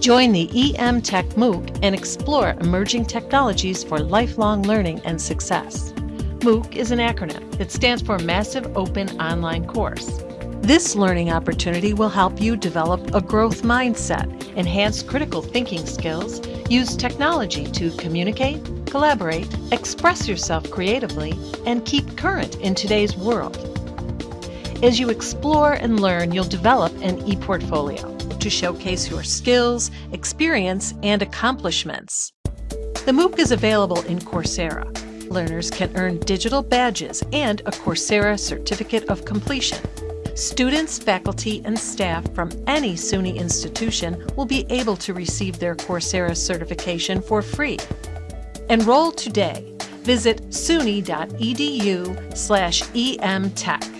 Join the EM Tech MOOC and explore emerging technologies for lifelong learning and success. MOOC is an acronym. It stands for Massive Open Online Course. This learning opportunity will help you develop a growth mindset, enhance critical thinking skills, use technology to communicate, collaborate, express yourself creatively, and keep current in today's world. As you explore and learn, you'll develop an e-portfolio to showcase your skills, experience, and accomplishments. The MOOC is available in Coursera. Learners can earn digital badges and a Coursera Certificate of Completion. Students, faculty, and staff from any SUNY institution will be able to receive their Coursera certification for free. Enroll today. Visit suny.edu slash emtech.